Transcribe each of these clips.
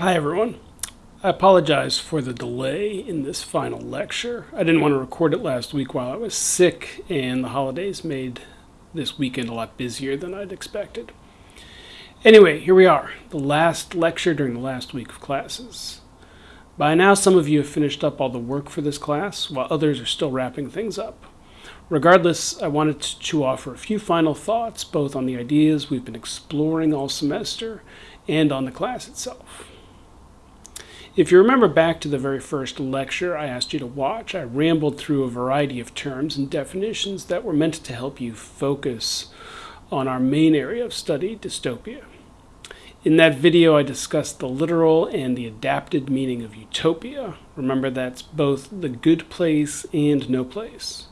Hi everyone. I apologize for the delay in this final lecture. I didn't want to record it last week while I was sick and the holidays made this weekend a lot busier than I'd expected. Anyway, here we are, the last lecture during the last week of classes. By now some of you have finished up all the work for this class while others are still wrapping things up. Regardless, I wanted to offer a few final thoughts both on the ideas we've been exploring all semester and on the class itself. If you remember back to the very first lecture I asked you to watch, I rambled through a variety of terms and definitions that were meant to help you focus on our main area of study, dystopia. In that video, I discussed the literal and the adapted meaning of utopia. Remember, that's both the good place and no place.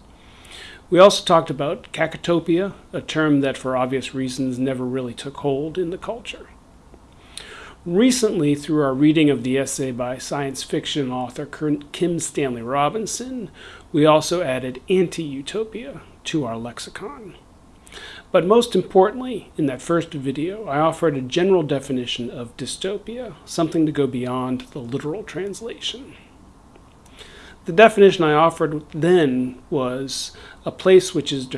We also talked about cacotopia, a term that for obvious reasons never really took hold in the culture. Recently, through our reading of the essay by science fiction author Kim Stanley Robinson, we also added anti-utopia to our lexicon. But most importantly, in that first video, I offered a general definition of dystopia, something to go beyond the literal translation. The definition I offered then was a place which is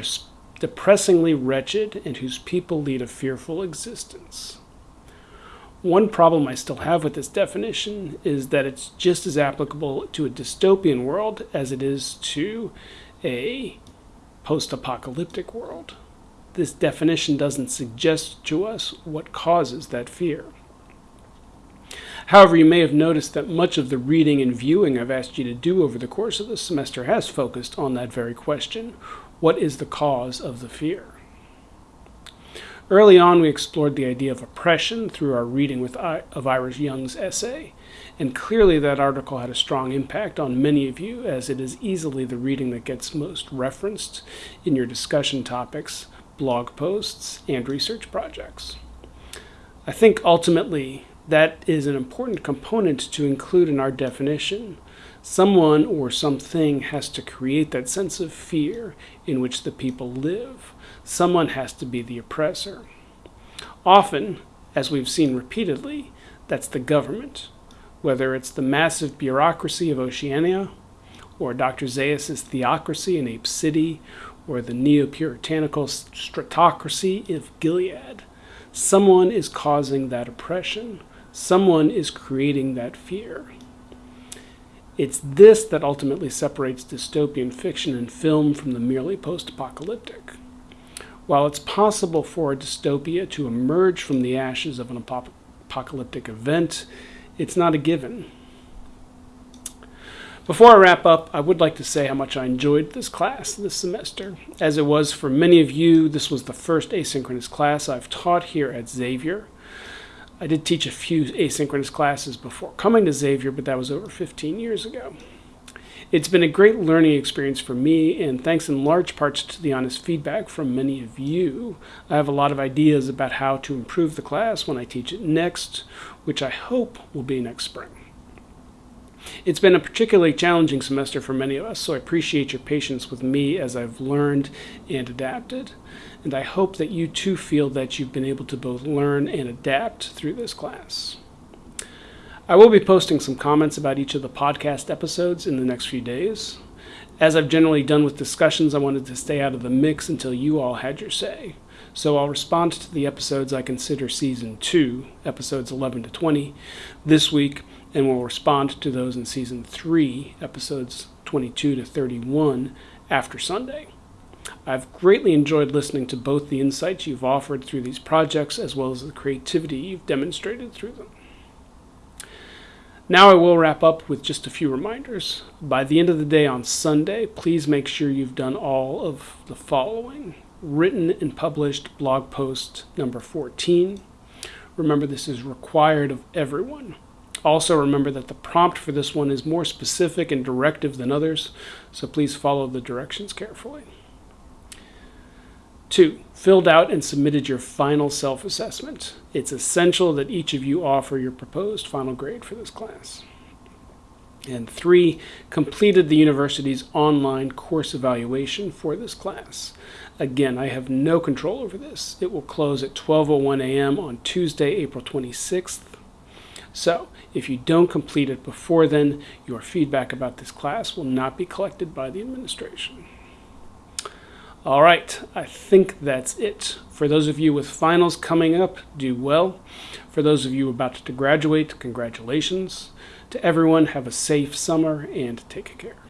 depressingly wretched and whose people lead a fearful existence. One problem I still have with this definition is that it's just as applicable to a dystopian world as it is to a post-apocalyptic world. This definition doesn't suggest to us what causes that fear. However, you may have noticed that much of the reading and viewing I've asked you to do over the course of the semester has focused on that very question. What is the cause of the fear? Early on, we explored the idea of oppression through our reading I of Iris Young's essay, and clearly that article had a strong impact on many of you, as it is easily the reading that gets most referenced in your discussion topics, blog posts, and research projects. I think ultimately that is an important component to include in our definition. Someone or something has to create that sense of fear in which the people live someone has to be the oppressor. Often, as we've seen repeatedly, that's the government, whether it's the massive bureaucracy of Oceania, or Dr. Zaius' theocracy in Ape City, or the neo-puritanical stratocracy of Gilead. Someone is causing that oppression. Someone is creating that fear. It's this that ultimately separates dystopian fiction and film from the merely post-apocalyptic. While it's possible for a dystopia to emerge from the ashes of an apocalyptic event, it's not a given. Before I wrap up, I would like to say how much I enjoyed this class this semester. As it was for many of you, this was the first asynchronous class I've taught here at Xavier. I did teach a few asynchronous classes before coming to Xavier, but that was over 15 years ago. It's been a great learning experience for me, and thanks in large parts to the honest feedback from many of you, I have a lot of ideas about how to improve the class when I teach it next, which I hope will be next spring. It's been a particularly challenging semester for many of us, so I appreciate your patience with me as I've learned and adapted. And I hope that you too feel that you've been able to both learn and adapt through this class. I will be posting some comments about each of the podcast episodes in the next few days. As I've generally done with discussions, I wanted to stay out of the mix until you all had your say. So I'll respond to the episodes I consider season 2, episodes 11 to 20, this week, and will respond to those in season 3, episodes 22 to 31, after Sunday. I've greatly enjoyed listening to both the insights you've offered through these projects as well as the creativity you've demonstrated through them. Now I will wrap up with just a few reminders. By the end of the day on Sunday, please make sure you've done all of the following. Written and published blog post number 14. Remember this is required of everyone. Also remember that the prompt for this one is more specific and directive than others, so please follow the directions carefully. Two, filled out and submitted your final self-assessment. It's essential that each of you offer your proposed final grade for this class. And three, completed the university's online course evaluation for this class. Again, I have no control over this. It will close at 12.01 a.m. on Tuesday, April 26th. So, if you don't complete it before then, your feedback about this class will not be collected by the administration. All right, I think that's it. For those of you with finals coming up, do well. For those of you about to graduate, congratulations. To everyone, have a safe summer and take care.